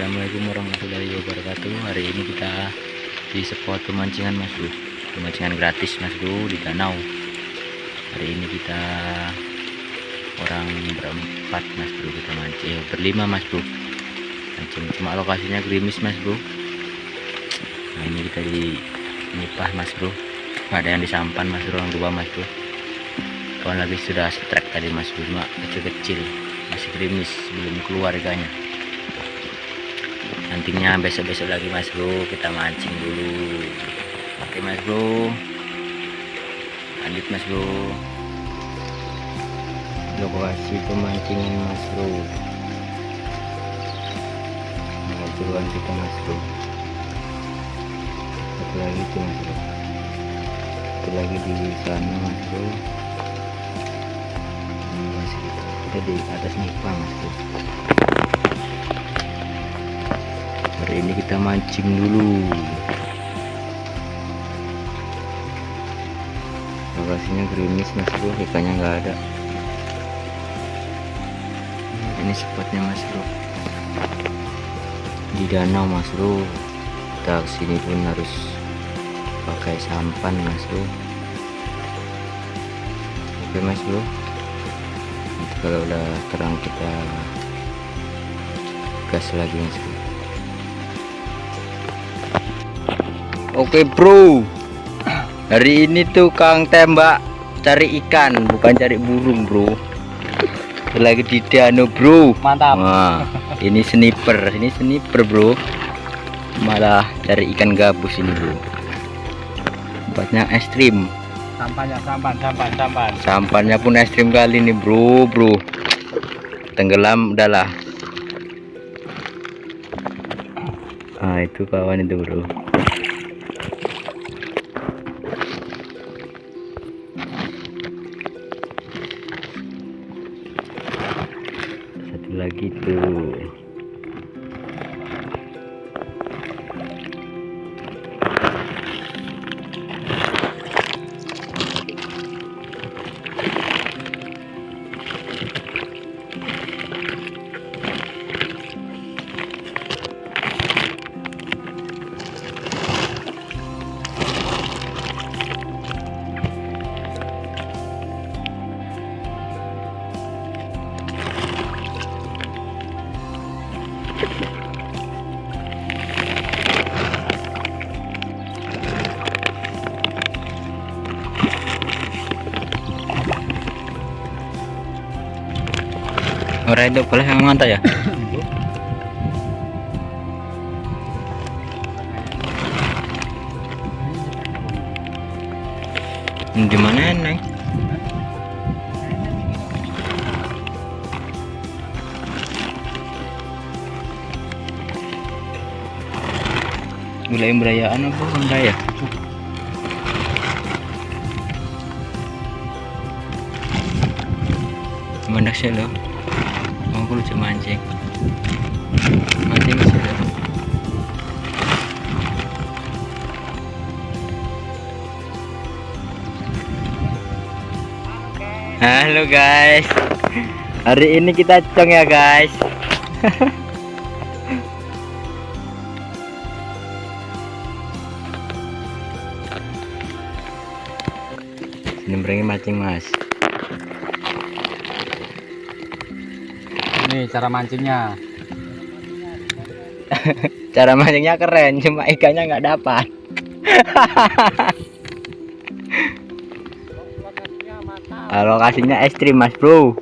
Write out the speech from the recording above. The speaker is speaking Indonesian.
Assalamualaikum warahmatullahi wabarakatuh. Hari ini kita di spot pemancingan mas bro pemancingan gratis mas bro di danau. Hari ini kita orang berempat mas bro kita mancing eh, berlima mas bro mancing. Cuma lokasinya gerimis mas bro nah ini kita di nipah mas bro ada yang disampan mas bro orang dua mas bro kawan lagi sudah strike tadi mas bro cuma kecil-kecil. Masih gerimis belum keluarganya nantinya besok-besok lagi mas bro. Kita mancing dulu. Oke mas bro. Lanjut mas bro. Lokasi pemancingan mas bro. Turuan kita mas bro. Satu lagi tuh mas bro. Satu lagi di sana mas bro. Ini masih kita di atas nipah mas bro hari ini kita mancing dulu. Lokasinya gerimis mas bro. Ikannya nggak ada. Ini spotnya mas bro. Di danau mas bro. Kita ke sini pun harus pakai sampan mas bro. Oke mas bro. Kalau udah terang kita gas lagi mas bro Oke bro. Hari ini tuh Kang tembak cari ikan bukan cari burung bro. Lagi di danau bro. Mantap. Wah, ini sniper ini sniper bro. Malah cari ikan gabus ini bro. Tempatnya ekstrim Sampahnya sampan, sampan, sampan. sampannya pun ekstrim kali nih bro bro. Tenggelam udahlah. Ah itu kawan itu bro satu orang itu boleh yang mantap ya di mana neng Mulai berayaan apa raya? Mandak sih lo. Aku lucu mancing. Mancing sih lo. Halo guys. Hari ini kita cong ya guys. Berani mancing mas. Ini cara mancingnya. Cara mancingnya keren, cuma ikannya nggak dapat. Lokasinya ekstrim mas bro.